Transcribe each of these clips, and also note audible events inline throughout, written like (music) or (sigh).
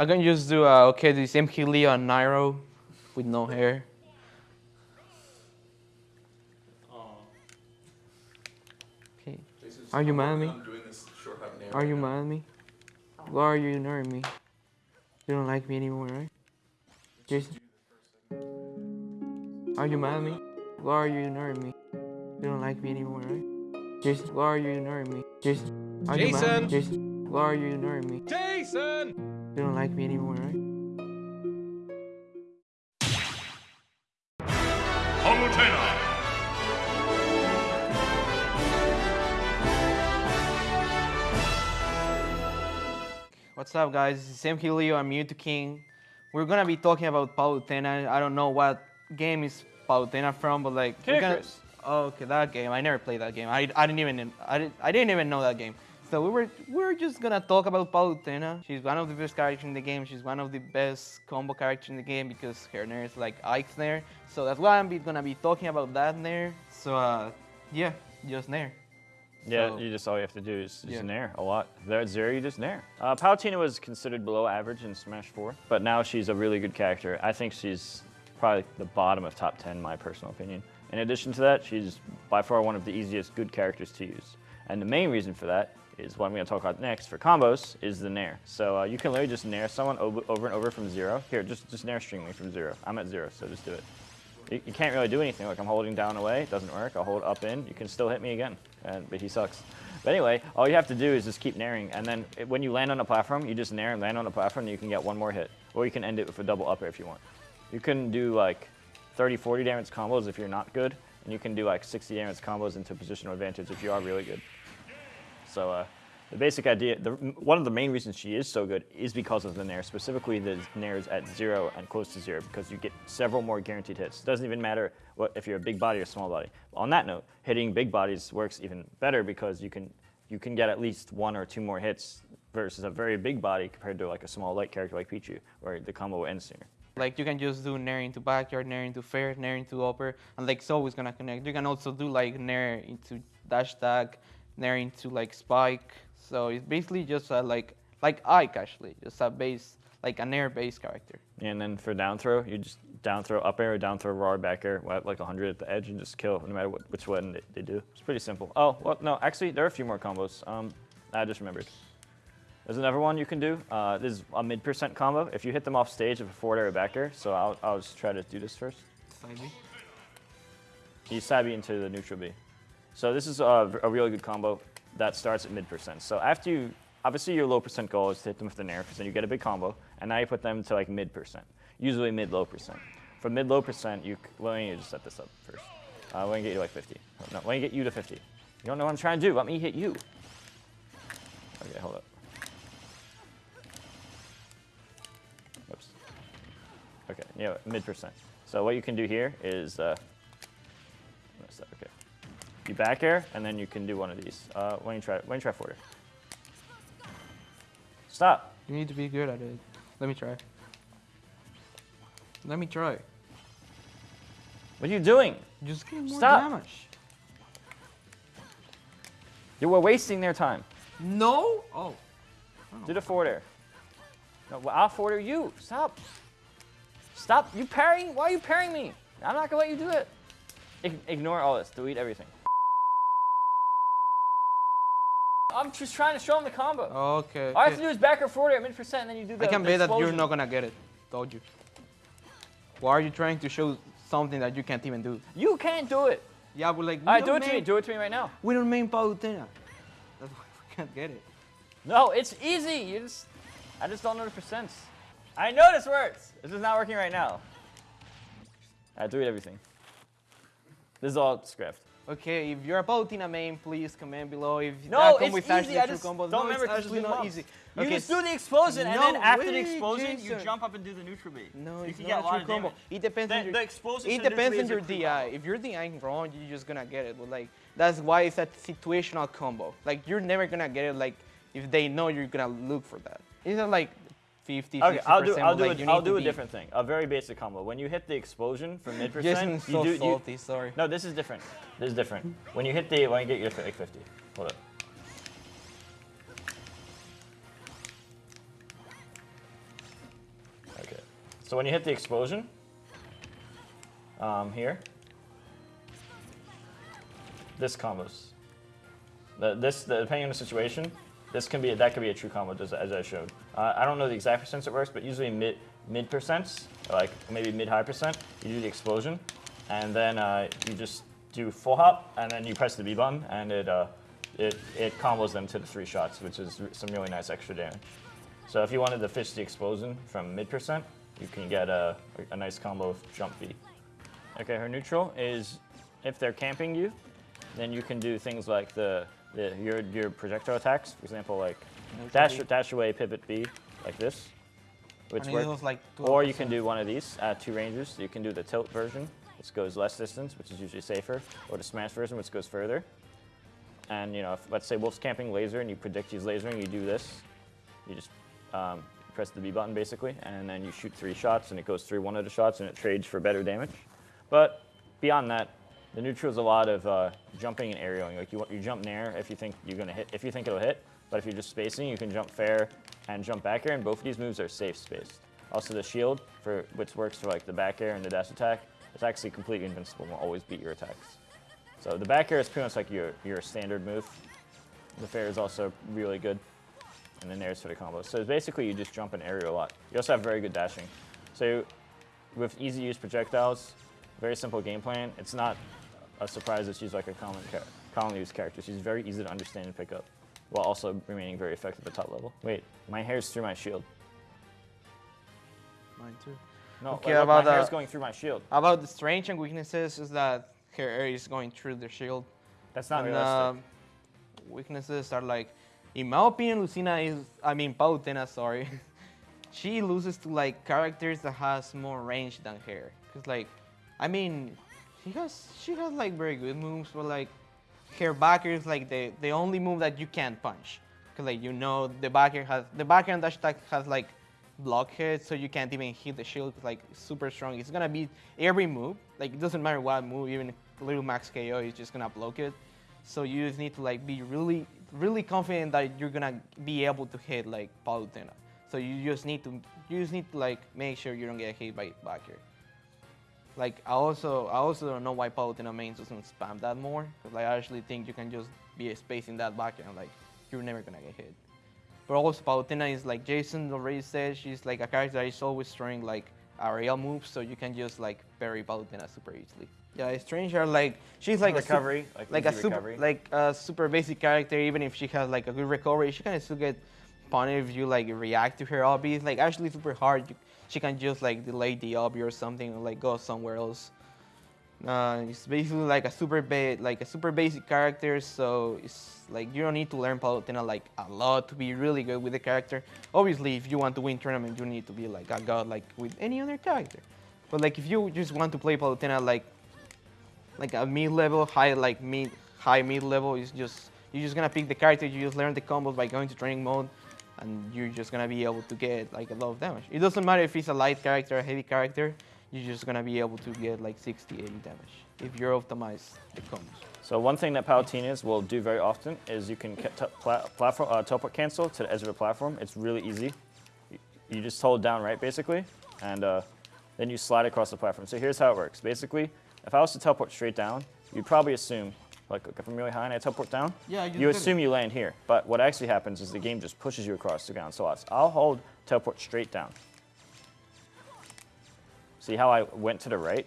I'm gonna just do, uh, okay, this MK Leo and Nairo with no hair. Okay. Are you mad at me? I'm doing this shortcut name. Are you mad at me? Why are you ignoring me? You don't like me anymore, right? Jason? Are you mad at me? Why are you ignoring me? You don't like me anymore, right? Jason, why are you ignoring me? Jason, are you mad at me? Jason, why are you ignoring me? Jason! You don't like me anymore, right? Palutena. What's up, guys? This is MK Leo. I'm Mewtwo King. We're gonna be talking about Palutena. I don't know what game is Palutena from, but like, we're gonna- Oh, okay, that game. I never played that game. I, I didn't even I didn't, I didn't even know that game. So we were we are just gonna talk about Palutena. She's one of the best characters in the game. She's one of the best combo characters in the game because her Nair is like Ike's Nair. So that's why I'm be, gonna be talking about that Nair. So uh, yeah, just Nair. Yeah, So- you just all you have to do is just Yeah. nair a lot. If they're at zero, you just nair. Uh, Palutena was considered below average in Smash 4, but now she's a really good character. I think she's probably the bottom of top 10, my personal opinion. In addition to that, she's by far one of the easiest good characters to use. And the main reason for that is what I'm going to talk about next for combos is the nair. So uh, you can literally just nair someone over, and over from zero. Here, just, just nair string me from zero. I'm at zero, so just do it. You, you can't really do anything. Like I'm holding down away, it doesn't work. I'll hold up in, you can still hit me again, and, but he sucks. But anyway, all you have to do is just keep nairing, and then it- when you land on a platform, you just nair and land on a platform, and you can get one more hit. Or you can end it with a double upper if you want. You can do like 30, 40 damage combos if you're not good, and you can do like 60 damage combos into positional advantage if you are really good. So uh, the basic idea, the, one of the main reasons she is so good is because of the nair, specifically the nairs at zero and close to zero, because you get several more guaranteed hits. It doesn't even matter what, if you're a big body or small body. On that note, hitting big bodies works even better because you can, you can get at least one or two more hits versus a very big body compared to like a small light character like Pichu, where the combo ends sooner. Like you can just do nair into back air, nair into fair, nair into upper, and like it's always gonna connect. You can also do like nair into dash attack, nair into like spike. So it's basically just a, like like Ike actually, just a base like an air base character. And then for down throw, you just down throw up air or down throw raw or back air, at like 100 at the edge, and just kill no matter what, which one they, they do. It's pretty simple. Oh, well, no, actually, there are a few more combos. Um, I just remembered. There's another one you can do. Uh, this is a mid percent combo. If you hit them off stage with a forward air or back air, so I'll, I'll just try to do this first. You side Sabi into the neutral B. So this is a, a really good combo that starts at mid percent. So after you, obviously your low percent goal is to hit them with the nair, because then you get a big combo, and now you put them to like mid percent, usually mid low percent. For mid low percent, you, let me just set this up first. Uh, let me get you like 50. No, let me get you to 50. You don't know what I'm trying to do. Let me hit you. Okay, hold up. Oops. Okay, yeah, mid percent. So what you can do here is, uh. You back air, and then you can do one of these. Uh, when you try, when you try forward. Stop. You need to be good at it. Let me try. Let me try. What are you doing? Just get more Stop. damage. You were wasting their time. No. Oh. Do the forward air. No, well, I'll forward air you. Stop. Stop. You parrying? Why are you parrying me? I'm not gonna let you do it. Ig- ignore all this. Delete everything. I'm just trying to show him the combo. Okay. All I have to do is back or forward at mid percent, and then you do the I can bet that you're not gonna get it. Told you. Why are you trying to show something that you can't even do? You can't do it. Yeah, but like. right, do it to me. Do it to me right now. We don't main Palutena. That's why we can't get it. No, it's easy. You just, I just don't know the percents. I know this works. This is not working right now. I delete everything. This is all script. Okay, if you're a Palutena main, please comment below. If No, that is actually easy. I just combo. don't no, remember it's actually not easy. You okay, just do the explosion, and then No after the explosion, you jump up and do the neutral B. No, you it's can not get a a true combo. damage. It depends The, on your. the explosion It depends on your a DI. combo. If you're DIing wrong, you're just gonna get it. But like that's why it's a situational combo. Like you're never gonna get it. Like if they know you're gonna look for that. It's not like 50, Okay, 60%. I'll do, I'll do, like, a, you I'll do a different thing. A very basic combo. When you hit the explosion from mid Jason's percent, so you do, you, salty. Sorry. No, this is different. This is different. When you hit the, when you get your like 50. Hold up. Okay. So when you hit the explosion, um, here, this combos. The, this, the, depending on the situation, this can be that could be a true combo as, as I showed. Uh, I don't know the exact percents it works, but usually mid mid percents, like maybe mid high percent, you do the explosion, and then uh, you just do full hop, and then you press the B button, and it uh, it it combos them to the three shots, which is some really nice extra damage. So if you wanted to fish the explosion from mid percent, you can get a, a nice combo of jump B. Okay, her neutral is if they're camping you, then you can do things like the, the your your projectile attacks. For example, like dash dash away, pivot B, like this, which And it work. was like Or you can do one of these at two ranges. You can do the tilt version, which goes less distance, which is usually safer, or the smash version, which goes further. And you know, if, let's say Wolf's camping laser, and you predict he's lasering, you do this. You just um, press the B button basically, and then you shoot three shots, and it goes through one of the shots, and it trades for better damage. But beyond that, the neutral is a lot of uh, jumping and aerialing. Like you, you jump nair if you think you're gonna hit, if you think it'll hit. But if you're just spacing, you can jump fair and jump back air, and both of these moves are safe spaced. Also, the shield, for which works for like the back air and the dash attack, it's actually completely invincible and will always beat your attacks. So the back air is pretty much like your your standard move. The fair is also really good, and then there's for the combo. So basically, you just jump and aerial a lot. You also have very good dashing. So with easy use projectiles, very simple game plan. It's not a surprise that she's like a common commonly used character. She's very easy to understand and pick up, while also remaining very effective at the top level. Wait, my hair's through my shield. Mine too. No, Okay, like, about my hair's the- going through my shield. About the strengths and weaknesses is that her air is going through the shield. That's not and, realistic. um, weaknesses are like, in my opinion, Lucina is, I mean, Palutena, sorry. (laughs) she loses to like characters that has more range than her. Cause like, I mean, she has she has like very good moves, but like, her back air is like the the only move that you can't punch. Cause like you know the back air has the back air dash attack has like blockhead, so you can't even hit the shield. Like super strong. It's gonna be every move. Like it doesn't matter what move, even Little Mac's KO is just gonna block it. So you just need to like be really, really confident that you're gonna be able to hit like Palutena. So you just need to, you just need to like make sure you don't get hit by back air. Like I also, I also don't know why Palutena main doesn't spam that more. Cause like, I actually think you can just be spacing that back air and like you're never gonna get hit. But also Palutena is like Jason already said, she's like a character that is always throwing like aerial moves, so you can just like parry Palutena super easily. Yeah, it's Strange are like she's like a sup- recovery, like, like a easy super recovery. like a super basic character. Even if she has like a good recovery, she can still get punished if you like react to her obby. It's like actually super hard. You, she can just like delay the obby or something, or like go somewhere else. Uh, it's basically like a super like a super basic character, so it's like you don't need to learn Palutena like a lot to be really good with the character. Obviously, if you want to win tournament, you need to be like a god like with any other character. But like if you just want to play Palutena like like a mid level, high like mid high mid level is just you're just gonna pick the character, you just learn the combos by going to training mode and you're just gonna be able to get like a lot of damage. It doesn't matter if it's a light character or a heavy character, you're just gonna be able to get like 60, 80 damage if you're optimized the combos. So one thing that Palutenas will do very often is you can platform, uh, teleport cancel to the edge of a platform. It's really easy. You, you just hold down right basically, and uh, then you slide across the platform. So here's how it works. Basically, if I was to teleport straight down, you'd probably assume, like if I'm really high and I teleport down, Yeah, you assume you land here. But what actually happens is the game just pushes you across the ground slots. I'll hold teleport straight down. See how I went to the right?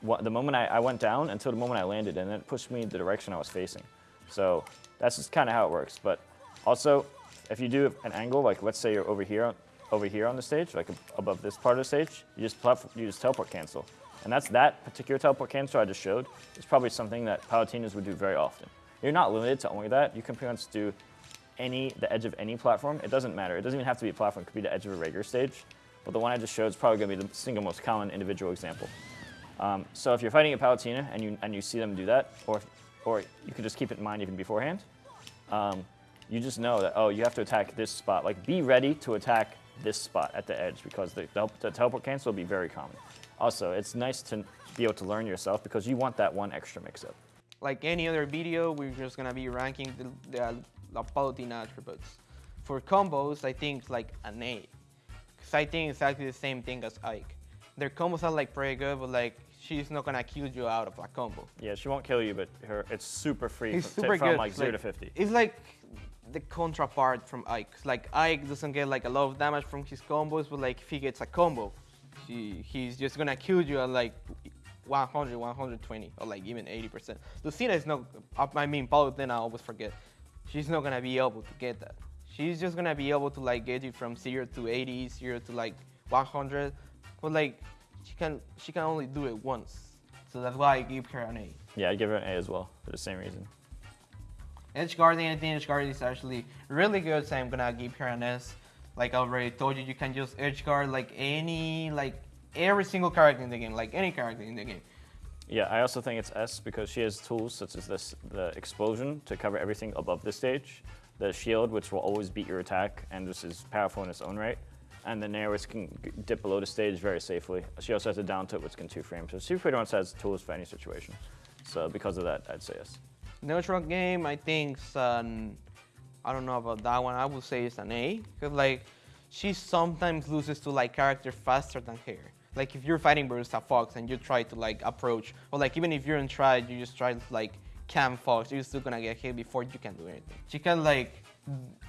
what, the moment I, I went down until the moment I landed, and then it pushed me in the direction I was facing. So that's just kind of how it works. But also, if you do an angle, like let's say you're over here, over here on the stage, like above this part of the stage, you just you just teleport cancel, and that's that particular teleport cancel I just showed. Is probably something that Palutenas would do very often. You're not limited to only that. You can pretty much do any the edge of any platform. It doesn't matter. It doesn't even have to be a platform. It could be the edge of a regular stage. But the one I just showed is probably going to be the single most common individual example. Um, so if you're fighting a Palutena and you, and you see them do that, or, or you could just keep it in mind even beforehand, um, you just know that, oh, you have to attack this spot. Like, be ready to attack this spot at the edge because the, the, the teleport cancel will be very common. Also, it's nice to be able to learn yourself because you want that one extra mix-up. Like any other video, we're just gonna be ranking the, the, the attributes. For combos, I think like an A. Because I think exactly the same thing as Ike. Their combos are like pretty good, but like she's not gonna kill you out of a combo. Yeah, she won't kill you, but her it's super free He's from, super from like zero like, to fifty. It's like the counterpart from Ike. Like Ike doesn't get like a lot of damage from his combos, but like if he gets a combo, he, he's just gonna kill you at like 100, 120, or like even 80%. Lucina is not. I mean, Palutena, I always forget. She's not gonna be able to get that. She's just gonna be able to like get you from zero to 80, zero to like 100, but like she can she can only do it once. So that's why I give her an A. Yeah, I'd give her an A as well for the same reason. Edge guarding, I edge guarding is actually really good, so I'm gonna give her an S. Like I already told you, you can use edge guard like any, like every single character in the game, like any character in the game. Yeah, I also think it's S because she has tools such as this, the explosion to cover everything above the stage, the shield which will always beat your attack and this is powerful in its own right, and the nair which can dip below the stage very safely. She also has a down tilt which can two frame, so she pretty has tools for any situation. So because of that, I'd say yes. Neutral game, I think, I don't know about that one. I would say it's an A, because like she sometimes loses to like character faster than her. Like if you're fighting versus a fox and you try to like approach, or like even if you're in try, you just try to like cam fox, you're still gonna get hit before you can do anything. She can like,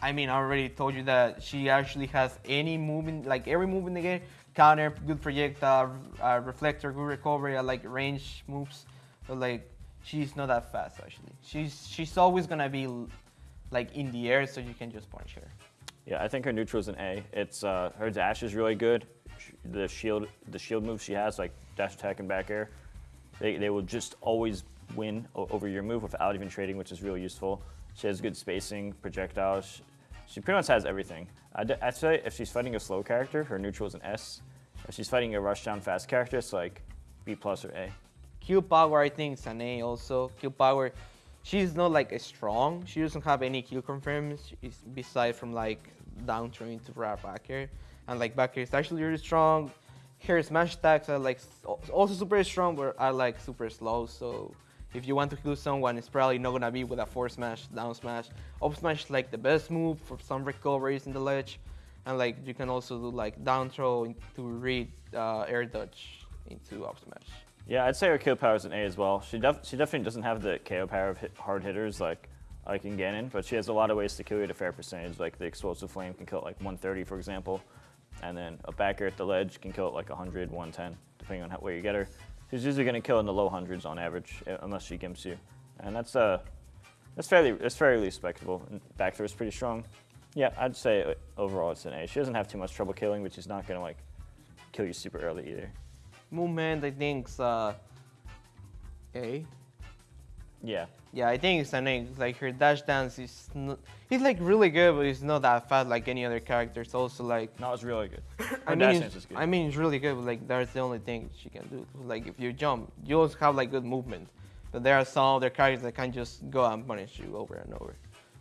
I mean, I already told you that she actually has any move in, like every move in the game, counter, good projectile, uh, reflector, good recovery, uh, like range moves, but like she's not that fast actually. She's she's always gonna be like in the air, so you can just punch her. Yeah, I think her neutral is an A. It's uh, her dash is really good. The shield, the shield moves she has, like dash attack and back air, they, they will just always win over your move without even trading, which is really useful. She has good spacing, projectiles. She pretty much has everything. I'd, I'd say if she's fighting a slow character, her neutral is an S. If she's fighting a rush down fast character, it's like B plus or A. Q power, I think, is an A also. Q power, she's not like a strong. She doesn't have any kill confirms beside from like down throw into right back here. And like back is actually really strong. Her smash attacks are like also super strong, but are like super slow. So if you want to kill someone, it's probably not gonna be with a forward smash, down smash. Up smash is like the best move for some recoveries in the ledge. And like you can also do like down throw to read uh, air dodge into up smash. Yeah, I'd say her kill power is an A as well. She, def- she definitely doesn't have the KO power of hit- hard hitters like like in Ganon, but she has a lot of ways to kill you at a fair percentage. Like the explosive flame can kill it like 130, for example, and then a back air at the ledge can kill it like 100, 110, depending on how, where you get her. She's usually going to kill in the low hundreds on average, uh, unless she gimps you, and that's uh that's fairly that's fairly respectable. Back throw is pretty strong. Yeah, I'd say uh, overall it's an A. She doesn't have too much trouble killing, but she's not going to like kill you super early either. Movement, I think, uh, A. Yeah, Yeah, I think it's an A. It's Like her dash dance is, not, he's like really good, but he's not that fast like any other character. It's also like, no, it's really good. (coughs) Her I dash mean, dance it's, is good. I mean, it's really good, but like that's the only thing she can do. Like if you jump, you also have like good movement. But there are some other characters that can just go and punish you over and over.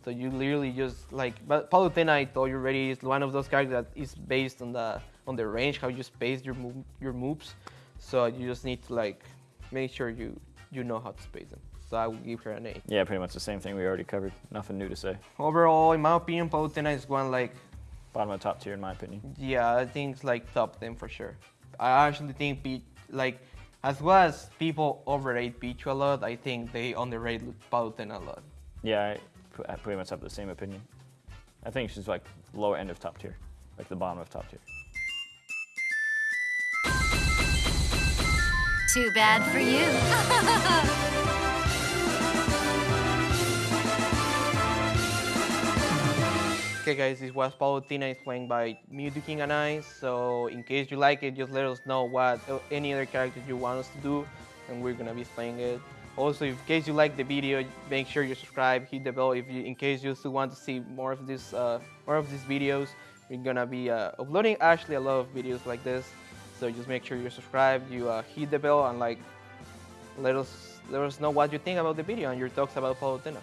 So you literally just like, but Palutena, I told you already, is one of those characters that is based on the on the range, how you space your move, your moves. So you just need to like make sure you you know how to space them. So I would give her an A. Yeah, pretty much the same thing we already covered. Nothing new to say. Overall, in my opinion, Palutena is one like Bottom of top tier, in my opinion. Yeah, I think it's like top 10 for sure. I actually think P- like as well as people overrate Pichu a lot, I think they underrate Palutena a lot. Yeah, I, I pretty much have the same opinion. I think she's like lower end of top tier, like the bottom of top tier. Too bad for you. (laughs) Okay guys, this was Palutena is playing by Mewtwo King and I, so in case you like it, just let us know what uh, any other characters you want us to do, and we're gonna be playing it. Also, in case you like the video, make sure you subscribe, hit the bell if you, in case you still want to see more of this, uh, more of these videos. We're gonna be uh, uploading actually a lot of videos like this, so just make sure you subscribe, you uh, hit the bell, and like let us let us know what you think about the video and your thoughts about Palutena.